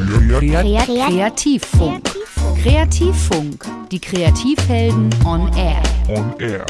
Kreativfunk. Kreativfunk. Die Kreativhelden on air. On air.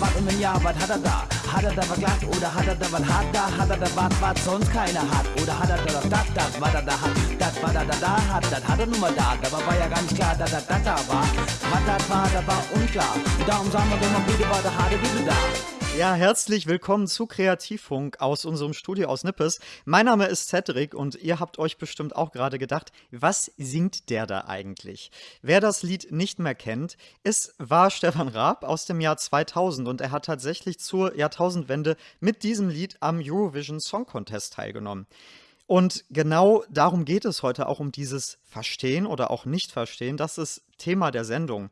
was und wenn ja, was hat er da? Hat er da was glatt oder hat er da was hat da? Hat er da was, was sonst keiner hat? Oder hat er da das, das, das, was er da hat? Das, was er da da hat, das hat er nun mal da. Dabei war ja gar nicht klar, dass er das da war. Was das war, das war unklar. Und darum sagen wir doch mal bitte, war der harte Bitte da. Ja, herzlich willkommen zu Kreativfunk aus unserem Studio aus Nippes. Mein Name ist Cedric und ihr habt euch bestimmt auch gerade gedacht, was singt der da eigentlich? Wer das Lied nicht mehr kennt, es war Stefan Raab aus dem Jahr 2000 und er hat tatsächlich zur Jahrtausendwende mit diesem Lied am Eurovision Song Contest teilgenommen. Und genau darum geht es heute auch um dieses Verstehen oder auch Nicht-Verstehen. Das ist Thema der Sendung.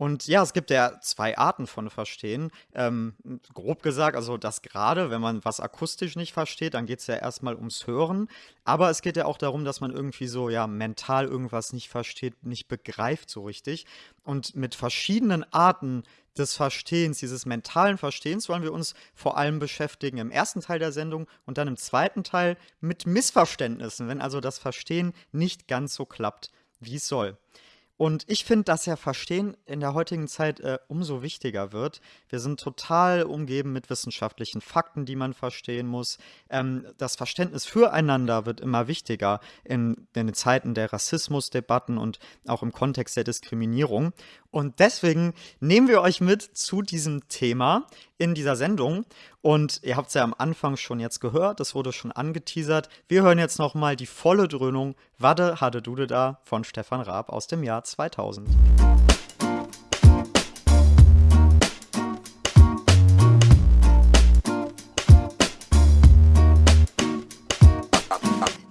Und ja, es gibt ja zwei Arten von Verstehen. Ähm, grob gesagt, also das gerade, wenn man was akustisch nicht versteht, dann geht es ja erstmal ums Hören. Aber es geht ja auch darum, dass man irgendwie so ja mental irgendwas nicht versteht, nicht begreift so richtig. Und mit verschiedenen Arten des Verstehens, dieses mentalen Verstehens, wollen wir uns vor allem beschäftigen im ersten Teil der Sendung und dann im zweiten Teil mit Missverständnissen, wenn also das Verstehen nicht ganz so klappt, wie es soll. Und ich finde, dass ja Verstehen in der heutigen Zeit äh, umso wichtiger wird. Wir sind total umgeben mit wissenschaftlichen Fakten, die man verstehen muss. Ähm, das Verständnis füreinander wird immer wichtiger in, in den Zeiten der Rassismusdebatten und auch im Kontext der Diskriminierung. Und deswegen nehmen wir euch mit zu diesem Thema in dieser Sendung. Und ihr habt es ja am Anfang schon jetzt gehört, das wurde schon angeteasert. Wir hören jetzt nochmal die volle Dröhnung Wadde Hadde Dude da von Stefan Raab aus dem Jahr 2000.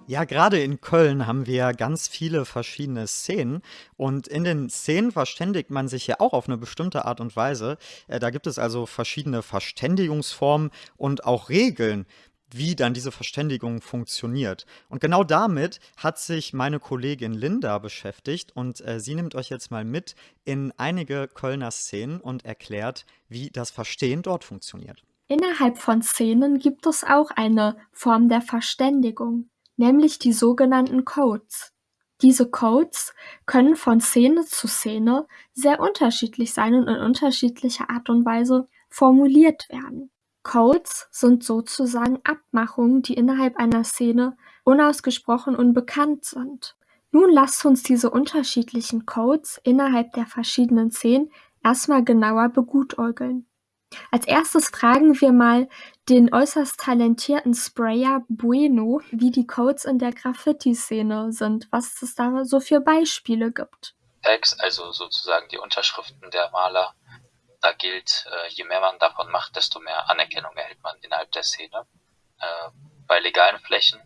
Ja, gerade in Köln haben wir ganz viele verschiedene Szenen und in den Szenen verständigt man sich ja auch auf eine bestimmte Art und Weise. Äh, da gibt es also verschiedene Verständigungsformen und auch Regeln, wie dann diese Verständigung funktioniert. Und genau damit hat sich meine Kollegin Linda beschäftigt und äh, sie nimmt euch jetzt mal mit in einige Kölner Szenen und erklärt, wie das Verstehen dort funktioniert. Innerhalb von Szenen gibt es auch eine Form der Verständigung nämlich die sogenannten Codes. Diese Codes können von Szene zu Szene sehr unterschiedlich sein und in unterschiedlicher Art und Weise formuliert werden. Codes sind sozusagen Abmachungen, die innerhalb einer Szene unausgesprochen unbekannt sind. Nun lasst uns diese unterschiedlichen Codes innerhalb der verschiedenen Szenen erstmal genauer begutäugeln. Als erstes fragen wir mal den äußerst talentierten Sprayer Bueno, wie die Codes in der Graffiti-Szene sind, was es da so für Beispiele gibt. Tags, also sozusagen die Unterschriften der Maler, da gilt, äh, je mehr man davon macht, desto mehr Anerkennung erhält man innerhalb der Szene. Äh, bei legalen Flächen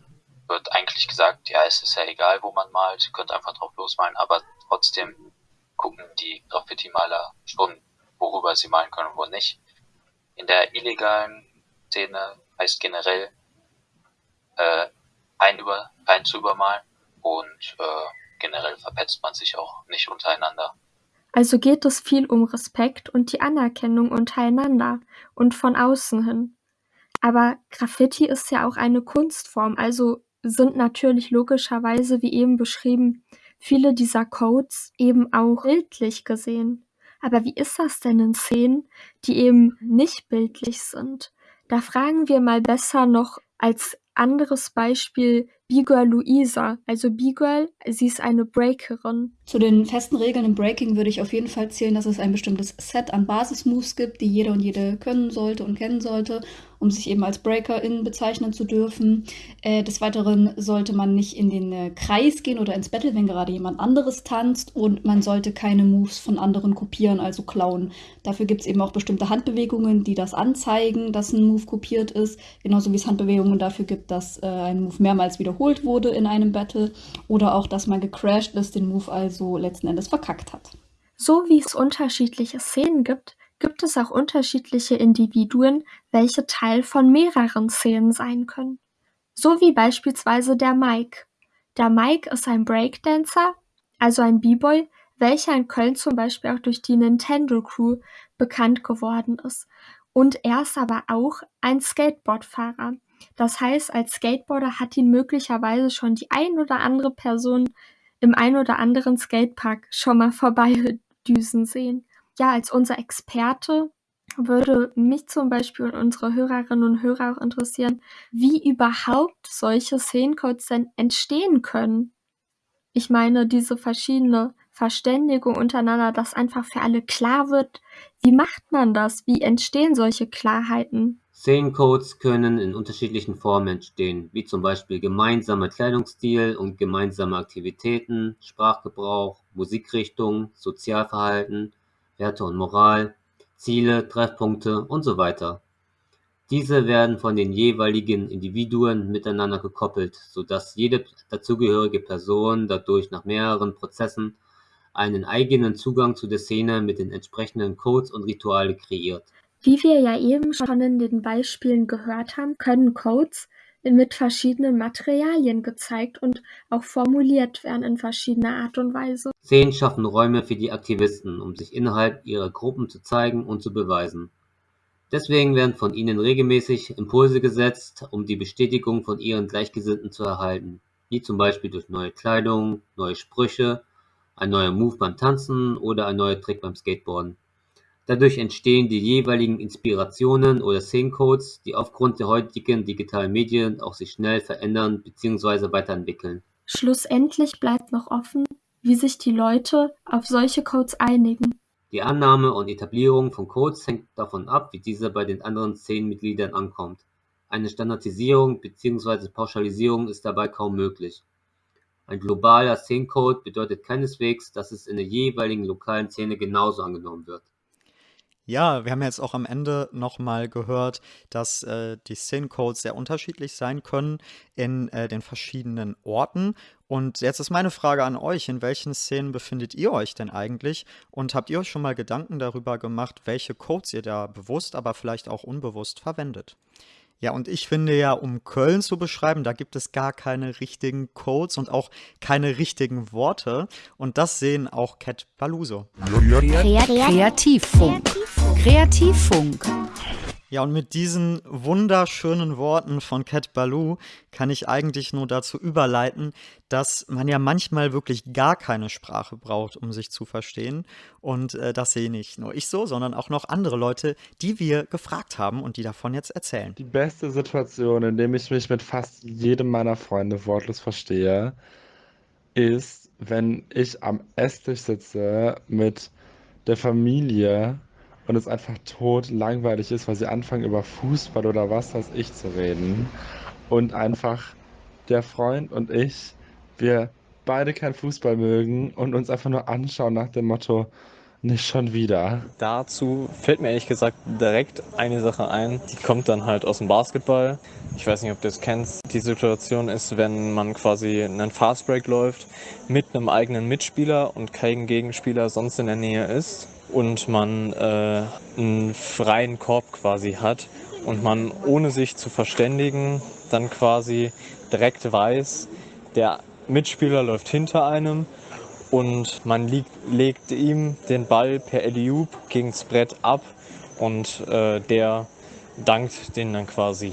wird eigentlich gesagt, ja, es ist ja egal, wo man malt, ihr könnt einfach drauf losmalen, aber trotzdem gucken die Graffiti-Maler schon, worüber sie malen können und wo nicht. In der illegalen Szene heißt generell äh, ein, über, ein zu übermalen und äh, generell verpetzt man sich auch nicht untereinander. Also geht es viel um Respekt und die Anerkennung untereinander und von außen hin. Aber Graffiti ist ja auch eine Kunstform, also sind natürlich logischerweise, wie eben beschrieben, viele dieser Codes eben auch bildlich gesehen. Aber wie ist das denn in Szenen, die eben nicht bildlich sind? Da fragen wir mal besser noch als anderes Beispiel B-Girl Luisa. Also B-Girl, sie ist eine Breakerin. Zu den festen Regeln im Breaking würde ich auf jeden Fall zählen, dass es ein bestimmtes Set an Basismoves gibt, die jeder und jede können sollte und kennen sollte um sich eben als Breakerin bezeichnen zu dürfen. Äh, des Weiteren sollte man nicht in den äh, Kreis gehen oder ins Battle, wenn gerade jemand anderes tanzt und man sollte keine Moves von anderen kopieren, also klauen. Dafür gibt es eben auch bestimmte Handbewegungen, die das anzeigen, dass ein Move kopiert ist, genauso wie es Handbewegungen dafür gibt, dass äh, ein Move mehrmals wiederholt wurde in einem Battle oder auch, dass man gecrashed ist, den Move also letzten Endes verkackt hat. So wie es unterschiedliche Szenen gibt, gibt es auch unterschiedliche Individuen, welche Teil von mehreren Szenen sein können. So wie beispielsweise der Mike. Der Mike ist ein Breakdancer, also ein B-Boy, welcher in Köln zum Beispiel auch durch die Nintendo Crew bekannt geworden ist. Und er ist aber auch ein Skateboardfahrer. Das heißt, als Skateboarder hat ihn möglicherweise schon die ein oder andere Person im ein oder anderen Skatepark schon mal vorbeidüsen sehen. Ja, als unser Experte würde mich zum Beispiel und unsere Hörerinnen und Hörer auch interessieren, wie überhaupt solche Szenencodes denn entstehen können. Ich meine, diese verschiedene Verständigung untereinander, dass einfach für alle klar wird, wie macht man das? Wie entstehen solche Klarheiten? Szenencodes können in unterschiedlichen Formen entstehen, wie zum Beispiel gemeinsamer Kleidungsstil und gemeinsame Aktivitäten, Sprachgebrauch, Musikrichtung, Sozialverhalten, Werte und Moral, Ziele, Treffpunkte und so weiter. Diese werden von den jeweiligen Individuen miteinander gekoppelt, sodass jede dazugehörige Person dadurch nach mehreren Prozessen einen eigenen Zugang zu der Szene mit den entsprechenden Codes und Rituale kreiert. Wie wir ja eben schon in den Beispielen gehört haben, können Codes mit verschiedenen Materialien gezeigt und auch formuliert werden in verschiedener Art und Weise. Szenen schaffen Räume für die Aktivisten, um sich innerhalb ihrer Gruppen zu zeigen und zu beweisen. Deswegen werden von ihnen regelmäßig Impulse gesetzt, um die Bestätigung von ihren Gleichgesinnten zu erhalten, wie zum Beispiel durch neue Kleidung, neue Sprüche, ein neuer Move beim Tanzen oder ein neuer Trick beim Skateboarden. Dadurch entstehen die jeweiligen Inspirationen oder Szenencodes, die aufgrund der heutigen digitalen Medien auch sich schnell verändern bzw. weiterentwickeln. Schlussendlich bleibt noch offen, wie sich die Leute auf solche Codes einigen. Die Annahme und Etablierung von Codes hängt davon ab, wie dieser bei den anderen Szenenmitgliedern ankommt. Eine Standardisierung bzw. Pauschalisierung ist dabei kaum möglich. Ein globaler Szenencode bedeutet keineswegs, dass es in der jeweiligen lokalen Szene genauso angenommen wird. Ja, wir haben jetzt auch am Ende nochmal gehört, dass äh, die Szenencodes sehr unterschiedlich sein können in äh, den verschiedenen Orten. Und jetzt ist meine Frage an euch, in welchen Szenen befindet ihr euch denn eigentlich? Und habt ihr euch schon mal Gedanken darüber gemacht, welche Codes ihr da bewusst, aber vielleicht auch unbewusst verwendet? Ja, und ich finde ja, um Köln zu beschreiben, da gibt es gar keine richtigen Codes und auch keine richtigen Worte. Und das sehen auch Cat Baluso. Kreativfunk. Kreativfunk. Ja, und mit diesen wunderschönen Worten von Cat Baloo kann ich eigentlich nur dazu überleiten, dass man ja manchmal wirklich gar keine Sprache braucht, um sich zu verstehen. Und äh, das sehe nicht nur ich so, sondern auch noch andere Leute, die wir gefragt haben und die davon jetzt erzählen. Die beste Situation, in der ich mich mit fast jedem meiner Freunde wortlos verstehe, ist, wenn ich am Esstisch sitze mit der Familie und es einfach tot langweilig ist, weil sie anfangen über Fußball oder was weiß ich zu reden und einfach der Freund und ich, wir beide kein Fußball mögen und uns einfach nur anschauen nach dem Motto, nicht schon wieder. Dazu fällt mir ehrlich gesagt direkt eine Sache ein, die kommt dann halt aus dem Basketball. Ich weiß nicht, ob du es kennst. Die Situation ist, wenn man quasi einen Fastbreak läuft mit einem eigenen Mitspieler und kein Gegenspieler sonst in der Nähe ist und man äh, einen freien Korb quasi hat und man ohne sich zu verständigen dann quasi direkt weiß, der Mitspieler läuft hinter einem und man liegt, legt ihm den Ball per Eliup gegens Brett ab und äh, der dankt den dann quasi.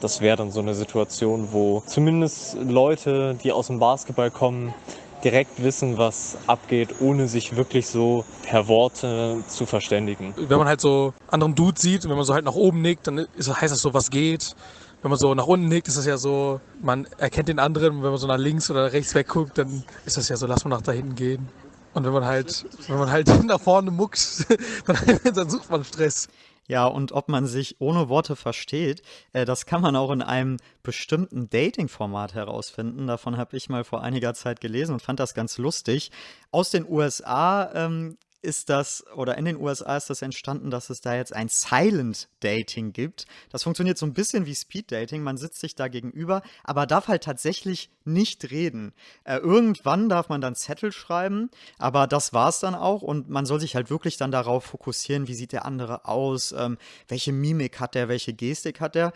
Das wäre dann so eine Situation, wo zumindest Leute, die aus dem Basketball kommen, direkt wissen, was abgeht, ohne sich wirklich so per Worte zu verständigen. Wenn man halt so anderen Dude sieht wenn man so halt nach oben nickt, dann ist, heißt das so, was geht. Wenn man so nach unten nickt, ist das ja so, man erkennt den anderen. Wenn man so nach links oder rechts wegguckt, dann ist das ja so, lass mal nach da hinten gehen. Und wenn man halt, wenn man halt nach vorne muckt, dann, dann sucht man Stress. Ja, und ob man sich ohne Worte versteht, äh, das kann man auch in einem bestimmten Dating-Format herausfinden. Davon habe ich mal vor einiger Zeit gelesen und fand das ganz lustig. Aus den USA ähm, ist das, oder in den USA ist das entstanden, dass es da jetzt ein Silent Dating gibt. Das funktioniert so ein bisschen wie Speed Dating. Man sitzt sich da gegenüber, aber darf halt tatsächlich nicht reden. Äh, irgendwann darf man dann Zettel schreiben, aber das war's dann auch und man soll sich halt wirklich dann darauf fokussieren, wie sieht der andere aus, ähm, welche Mimik hat der, welche Gestik hat der.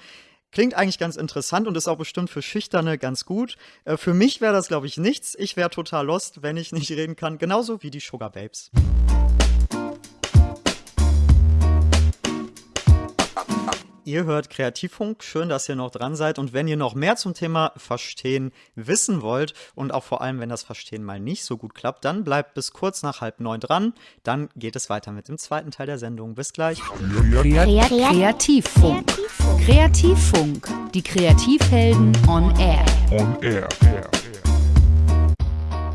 Klingt eigentlich ganz interessant und ist auch bestimmt für Schüchterne ganz gut. Äh, für mich wäre das, glaube ich, nichts. Ich wäre total lost, wenn ich nicht reden kann. Genauso wie die Sugar Babes. Ihr hört Kreativfunk, schön, dass ihr noch dran seid. Und wenn ihr noch mehr zum Thema Verstehen wissen wollt und auch vor allem, wenn das Verstehen mal nicht so gut klappt, dann bleibt bis kurz nach halb neun dran. Dann geht es weiter mit dem zweiten Teil der Sendung. Bis gleich. Kreativfunk. Kreativfunk. Die Kreativhelden on Air. On Air.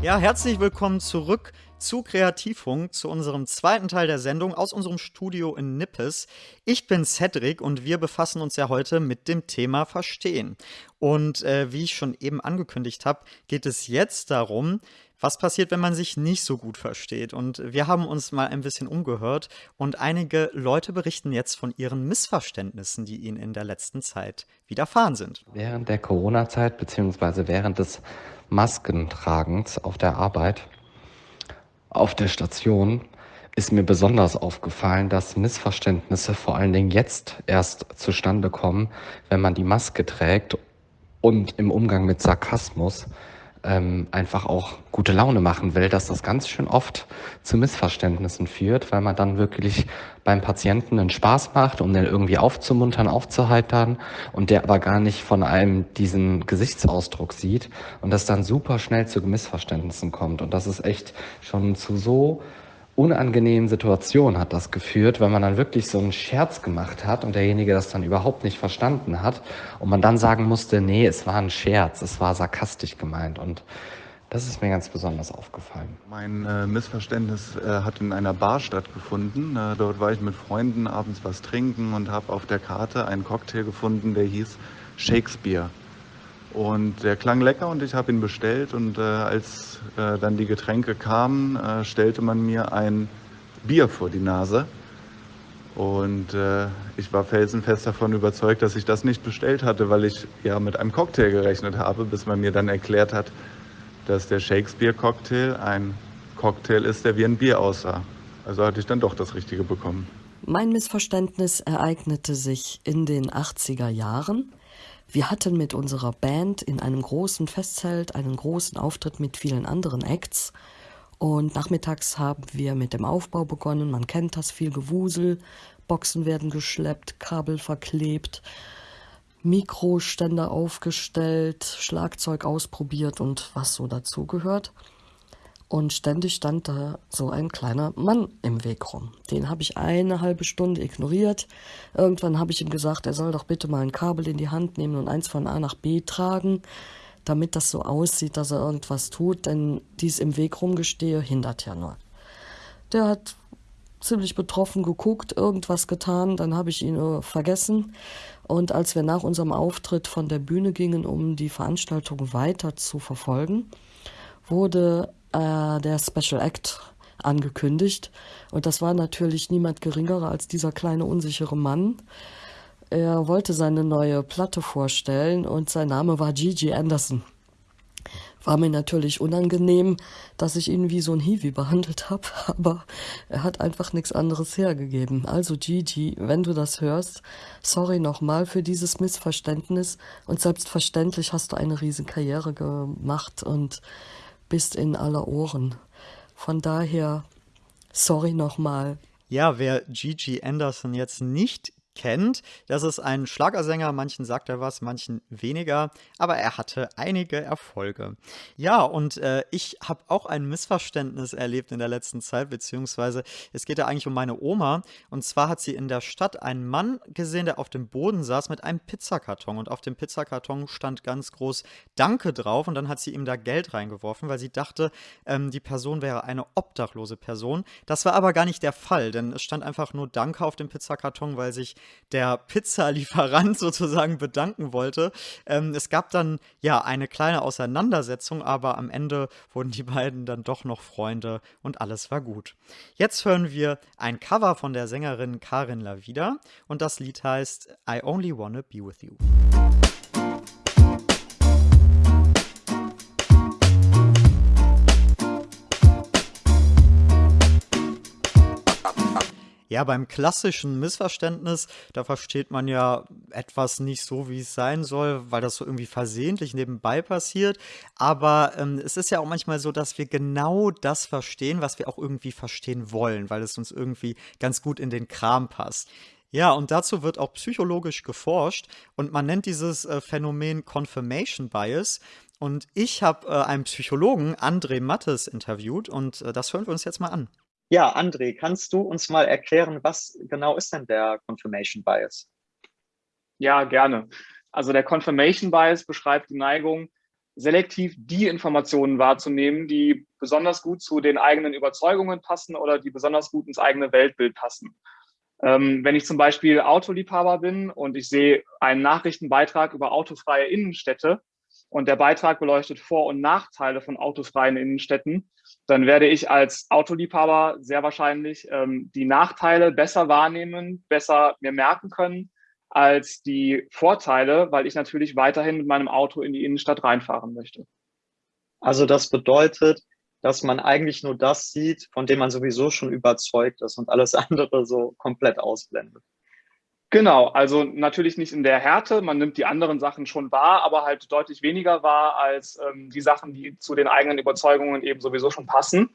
Ja, herzlich willkommen zurück zu Kreativfunk, zu unserem zweiten Teil der Sendung aus unserem Studio in Nippes. Ich bin Cedric und wir befassen uns ja heute mit dem Thema Verstehen. Und äh, wie ich schon eben angekündigt habe, geht es jetzt darum, was passiert, wenn man sich nicht so gut versteht. Und wir haben uns mal ein bisschen umgehört und einige Leute berichten jetzt von ihren Missverständnissen, die ihnen in der letzten Zeit widerfahren sind. Während der Corona-Zeit bzw. während des Maskentragens auf der Arbeit auf der Station ist mir besonders aufgefallen, dass Missverständnisse vor allen Dingen jetzt erst zustande kommen, wenn man die Maske trägt und im Umgang mit Sarkasmus ähm, einfach auch gute Laune machen will, dass das ganz schön oft zu Missverständnissen führt, weil man dann wirklich beim Patienten einen Spaß macht, um den irgendwie aufzumuntern, aufzuheitern und der aber gar nicht von einem diesen Gesichtsausdruck sieht und das dann super schnell zu Missverständnissen kommt. Und das ist echt schon zu so unangenehmen Situation hat das geführt, wenn man dann wirklich so einen Scherz gemacht hat und derjenige das dann überhaupt nicht verstanden hat und man dann sagen musste, nee, es war ein Scherz, es war sarkastisch gemeint und das ist mir ganz besonders aufgefallen. Mein äh, Missverständnis äh, hat in einer Bar stattgefunden. Äh, dort war ich mit Freunden abends was trinken und habe auf der Karte einen Cocktail gefunden, der hieß Shakespeare. Und der klang lecker und ich habe ihn bestellt. Und äh, als äh, dann die Getränke kamen, äh, stellte man mir ein Bier vor die Nase. Und äh, ich war felsenfest davon überzeugt, dass ich das nicht bestellt hatte, weil ich ja mit einem Cocktail gerechnet habe, bis man mir dann erklärt hat, dass der Shakespeare-Cocktail ein Cocktail ist, der wie ein Bier aussah. Also hatte ich dann doch das Richtige bekommen. Mein Missverständnis ereignete sich in den 80er Jahren. Wir hatten mit unserer Band in einem großen Festzelt einen großen Auftritt mit vielen anderen Acts. Und nachmittags haben wir mit dem Aufbau begonnen. Man kennt das viel Gewusel. Boxen werden geschleppt, Kabel verklebt, Mikroständer aufgestellt, Schlagzeug ausprobiert und was so dazugehört. Und ständig stand da so ein kleiner Mann im Weg rum. Den habe ich eine halbe Stunde ignoriert. Irgendwann habe ich ihm gesagt, er soll doch bitte mal ein Kabel in die Hand nehmen und eins von A nach B tragen, damit das so aussieht, dass er irgendwas tut, denn dies im Weg rumgestehe hindert ja nur. Der hat ziemlich betroffen geguckt, irgendwas getan, dann habe ich ihn äh, vergessen. Und als wir nach unserem Auftritt von der Bühne gingen, um die Veranstaltung weiter zu verfolgen, wurde äh, der Special Act angekündigt. Und das war natürlich niemand geringerer als dieser kleine unsichere Mann. Er wollte seine neue Platte vorstellen und sein Name war Gigi Anderson. War mir natürlich unangenehm, dass ich ihn wie so ein Hiwi behandelt habe, aber er hat einfach nichts anderes hergegeben. Also Gigi, wenn du das hörst, sorry nochmal für dieses Missverständnis und selbstverständlich hast du eine riesen Karriere gemacht und bist in aller Ohren. Von daher, sorry nochmal. Ja, wer Gigi Anderson jetzt nicht kennt. Das ist ein Schlagersänger, manchen sagt er was, manchen weniger, aber er hatte einige Erfolge. Ja, und äh, ich habe auch ein Missverständnis erlebt in der letzten Zeit, beziehungsweise es geht ja eigentlich um meine Oma. Und zwar hat sie in der Stadt einen Mann gesehen, der auf dem Boden saß mit einem Pizzakarton. Und auf dem Pizzakarton stand ganz groß Danke drauf. Und dann hat sie ihm da Geld reingeworfen, weil sie dachte, ähm, die Person wäre eine obdachlose Person. Das war aber gar nicht der Fall, denn es stand einfach nur Danke auf dem Pizzakarton, weil sich der Pizzalieferant sozusagen bedanken wollte. Ähm, es gab dann ja eine kleine Auseinandersetzung, aber am Ende wurden die beiden dann doch noch Freunde und alles war gut. Jetzt hören wir ein Cover von der Sängerin Karin Lavida und das Lied heißt I Only Wanna Be With You. Ja, beim klassischen Missverständnis, da versteht man ja etwas nicht so, wie es sein soll, weil das so irgendwie versehentlich nebenbei passiert. Aber ähm, es ist ja auch manchmal so, dass wir genau das verstehen, was wir auch irgendwie verstehen wollen, weil es uns irgendwie ganz gut in den Kram passt. Ja, und dazu wird auch psychologisch geforscht und man nennt dieses äh, Phänomen Confirmation Bias. Und ich habe äh, einen Psychologen, André Mattes, interviewt und äh, das hören wir uns jetzt mal an. Ja, André, kannst du uns mal erklären, was genau ist denn der Confirmation Bias? Ja, gerne. Also der Confirmation Bias beschreibt die Neigung, selektiv die Informationen wahrzunehmen, die besonders gut zu den eigenen Überzeugungen passen oder die besonders gut ins eigene Weltbild passen. Ähm, wenn ich zum Beispiel Autoliebhaber bin und ich sehe einen Nachrichtenbeitrag über autofreie Innenstädte und der Beitrag beleuchtet Vor- und Nachteile von autofreien Innenstädten, dann werde ich als Autoliebhaber sehr wahrscheinlich ähm, die Nachteile besser wahrnehmen, besser mir merken können als die Vorteile, weil ich natürlich weiterhin mit meinem Auto in die Innenstadt reinfahren möchte. Also das bedeutet, dass man eigentlich nur das sieht, von dem man sowieso schon überzeugt ist und alles andere so komplett ausblendet. Genau, also natürlich nicht in der Härte, man nimmt die anderen Sachen schon wahr, aber halt deutlich weniger wahr als ähm, die Sachen, die zu den eigenen Überzeugungen eben sowieso schon passen.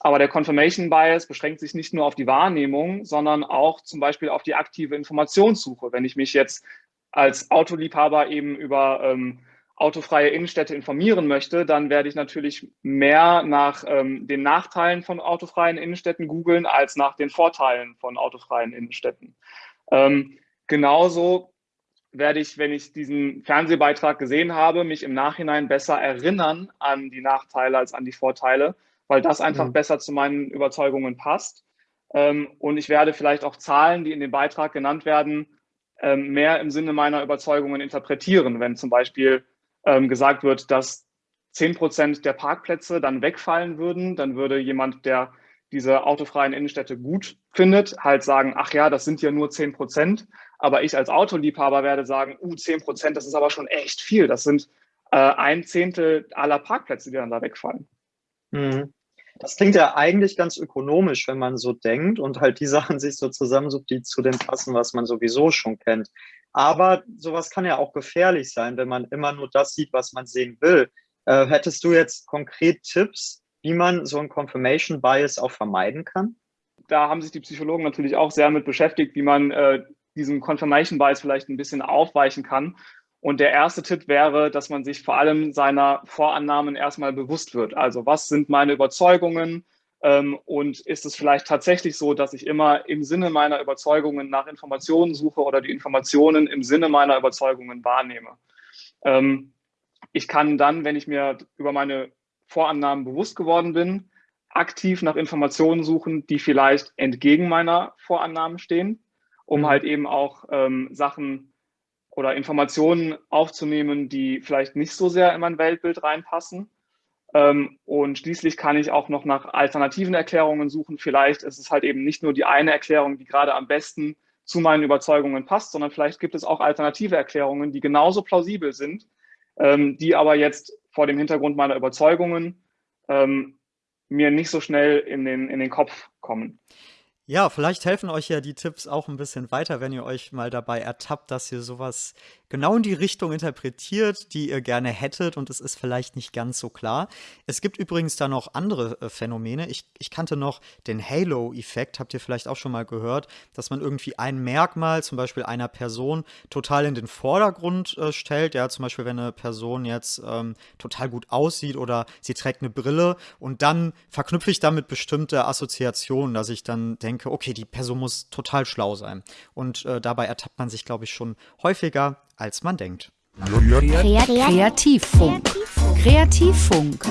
Aber der Confirmation Bias beschränkt sich nicht nur auf die Wahrnehmung, sondern auch zum Beispiel auf die aktive Informationssuche. Wenn ich mich jetzt als Autoliebhaber eben über ähm, autofreie Innenstädte informieren möchte, dann werde ich natürlich mehr nach ähm, den Nachteilen von autofreien Innenstädten googeln als nach den Vorteilen von autofreien Innenstädten. Ähm, genauso werde ich, wenn ich diesen Fernsehbeitrag gesehen habe, mich im Nachhinein besser erinnern an die Nachteile als an die Vorteile, weil das einfach mhm. besser zu meinen Überzeugungen passt. Ähm, und ich werde vielleicht auch Zahlen, die in dem Beitrag genannt werden, ähm, mehr im Sinne meiner Überzeugungen interpretieren. Wenn zum Beispiel ähm, gesagt wird, dass 10 Prozent der Parkplätze dann wegfallen würden, dann würde jemand, der diese autofreien Innenstädte gut findet, halt sagen, ach ja, das sind ja nur 10 Prozent. Aber ich als Autoliebhaber werde sagen, uh, 10 Prozent, das ist aber schon echt viel. Das sind äh, ein Zehntel aller Parkplätze, die dann da wegfallen. Mhm. Das klingt ja eigentlich ganz ökonomisch, wenn man so denkt und halt die Sachen sich so zusammensucht, die zu dem passen, was man sowieso schon kennt. Aber sowas kann ja auch gefährlich sein, wenn man immer nur das sieht, was man sehen will. Äh, hättest du jetzt konkret Tipps, wie man so ein Confirmation Bias auch vermeiden kann? Da haben sich die Psychologen natürlich auch sehr mit beschäftigt, wie man äh, diesem Confirmation Bias vielleicht ein bisschen aufweichen kann. Und der erste Tipp wäre, dass man sich vor allem seiner Vorannahmen erstmal bewusst wird. Also was sind meine Überzeugungen? Ähm, und ist es vielleicht tatsächlich so, dass ich immer im Sinne meiner Überzeugungen nach Informationen suche oder die Informationen im Sinne meiner Überzeugungen wahrnehme? Ähm, ich kann dann, wenn ich mir über meine Vorannahmen bewusst geworden bin, aktiv nach Informationen suchen, die vielleicht entgegen meiner Vorannahmen stehen, um mhm. halt eben auch ähm, Sachen oder Informationen aufzunehmen, die vielleicht nicht so sehr in mein Weltbild reinpassen. Ähm, und schließlich kann ich auch noch nach alternativen Erklärungen suchen. Vielleicht ist es halt eben nicht nur die eine Erklärung, die gerade am besten zu meinen Überzeugungen passt, sondern vielleicht gibt es auch alternative Erklärungen, die genauso plausibel sind, ähm, die aber jetzt vor dem Hintergrund meiner Überzeugungen ähm, mir nicht so schnell in den, in den Kopf kommen. Ja, vielleicht helfen euch ja die Tipps auch ein bisschen weiter, wenn ihr euch mal dabei ertappt, dass ihr sowas genau in die Richtung interpretiert, die ihr gerne hättet und es ist vielleicht nicht ganz so klar. Es gibt übrigens da noch andere äh, Phänomene. Ich, ich kannte noch den Halo-Effekt, habt ihr vielleicht auch schon mal gehört, dass man irgendwie ein Merkmal, zum Beispiel einer Person, total in den Vordergrund äh, stellt. Ja, zum Beispiel, wenn eine Person jetzt ähm, total gut aussieht oder sie trägt eine Brille und dann verknüpfe ich damit bestimmte Assoziationen, dass ich dann denke, okay, die Person muss total schlau sein. Und äh, dabei ertappt man sich, glaube ich, schon häufiger als man denkt. Kreativfunk. Kreativfunk.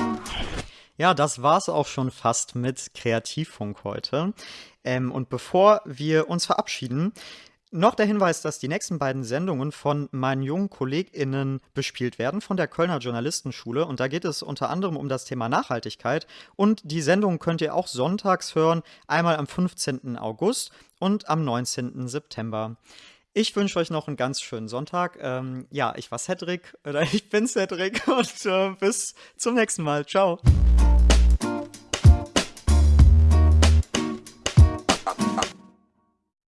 Ja, das war's auch schon fast mit Kreativfunk heute. Ähm, und bevor wir uns verabschieden, noch der Hinweis, dass die nächsten beiden Sendungen von meinen jungen KollegInnen bespielt werden von der Kölner Journalistenschule. Und da geht es unter anderem um das Thema Nachhaltigkeit. Und die Sendung könnt ihr auch sonntags hören, einmal am 15. August und am 19. September. Ich wünsche euch noch einen ganz schönen Sonntag. Ähm, ja, ich war Cedric oder ich bin Cedric und äh, bis zum nächsten Mal. Ciao.